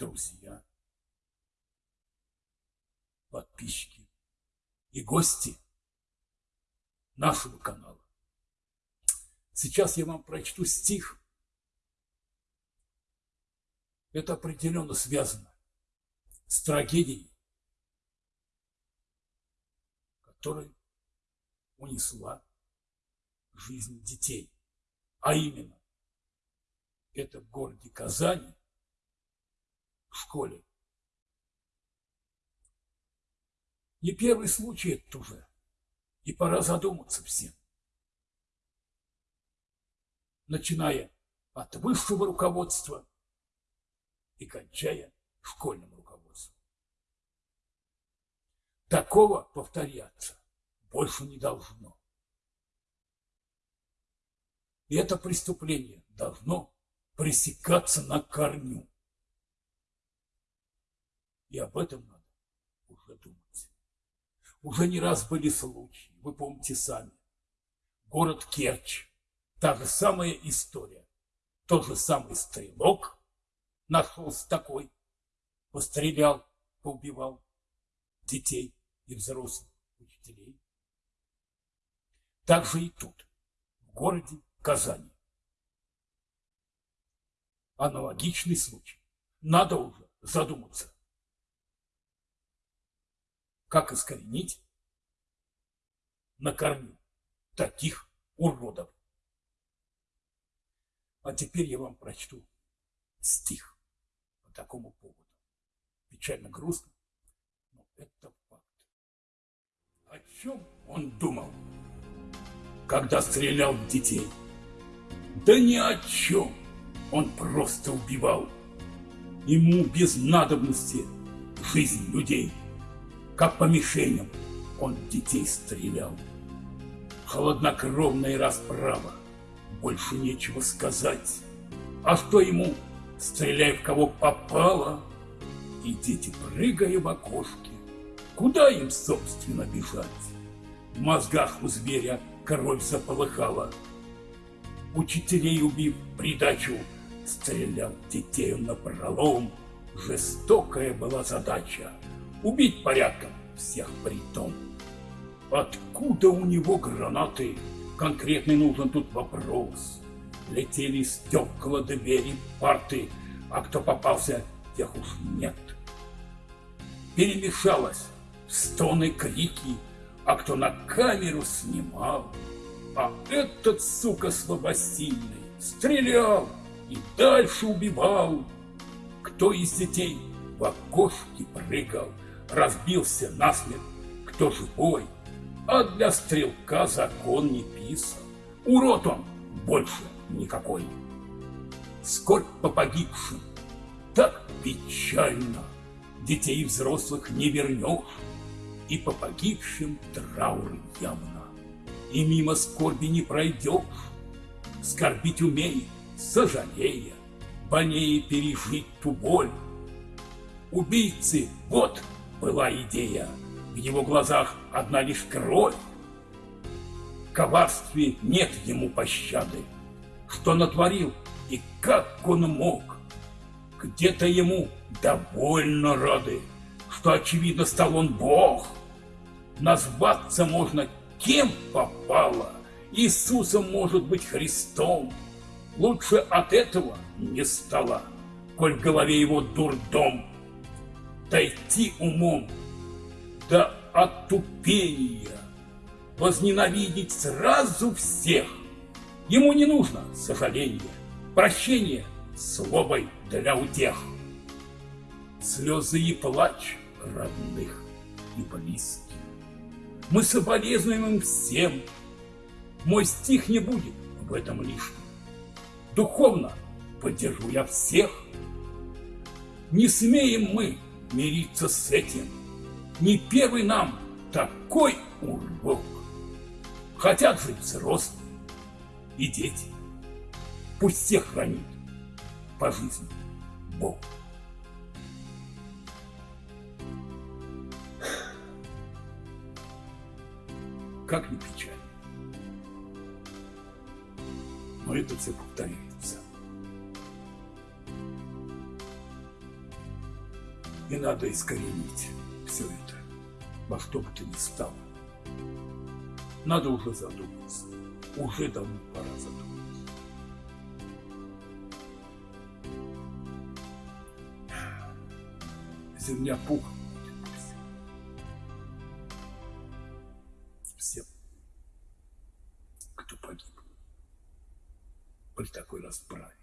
друзья, подписчики и гости нашего канала. Сейчас я вам прочту стих. Это определенно связано с трагедией, которая унесла жизнь детей. А именно, это в городе Казани, школе. Не первый случай это уже, и пора задуматься всем. Начиная от высшего руководства и кончая школьным руководством. Такого повторяться больше не должно. И это преступление должно пресекаться на корню. И об этом надо уже думать. Уже не раз были случаи, вы помните сами. Город Керчь, та же самая история. Тот же самый стрелок нашелся такой, пострелял, поубивал детей и взрослых учителей. Так же и тут, в городе Казани. Аналогичный случай. Надо уже задуматься, как искоренить на корню таких уродов. А теперь я вам прочту стих по такому поводу. Печально грустно, но это факт. О чем он думал? когда стрелял в детей. Да ни о чем, он просто убивал. Ему без надобности жизнь людей, как по мишеням он детей стрелял. Холоднокровная расправа, больше нечего сказать. А что ему, стреляя в кого попало, и дети, прыгая в окошке, куда им, собственно, бежать? В мозгах у зверя кровь заполыхала. Учителей убив придачу, стрелял детей на пролом. Жестокая была задача — убить порядком всех притом. Откуда у него гранаты? Конкретный нужен тут вопрос. Летели стекла двери парты, а кто попался, тех уж нет. Перемешалось стоны, крики — а кто на камеру снимал. А этот, сука, слабосильный, стрелял и дальше убивал. Кто из детей в окошке прыгал, разбился насмерть, кто живой, а для стрелка закон не писан. Урод он больше никакой. Скорбь по погибшим, так печально, детей взрослых не вернешь и по погибшим траур явно. И мимо скорби не пройдешь, скорбить умей, сожалея, больнее пережить ту боль. Убийцы, вот была идея, в его глазах одна лишь кровь. В коварстве нет ему пощады, что натворил и как он мог. Где-то ему довольно рады, что, очевидно, стал он Бог — Назваться можно кем попало. Иисусом может быть Христом. Лучше от этого не стало, коль в голове его дурдом. Дойти умом до отупения, возненавидеть сразу всех. Ему не нужно сожаления, прощения словой для утех. Слезы и плач родных и близких. Мы соболезнуем им всем. Мой стих не будет в этом лишним. Духовно поддержу я всех. Не смеем мы мириться с этим. Не первый нам такой урок. Хотят жить взрослые и дети. Пусть всех хранит по жизни Бог. как ни печально. Но это все повторяется. И надо искоренить все это, во что бы то ни стало. Надо уже задуматься. Уже давно пора задуматься. Земля пухом. Всем, кто погиб при такой расправе.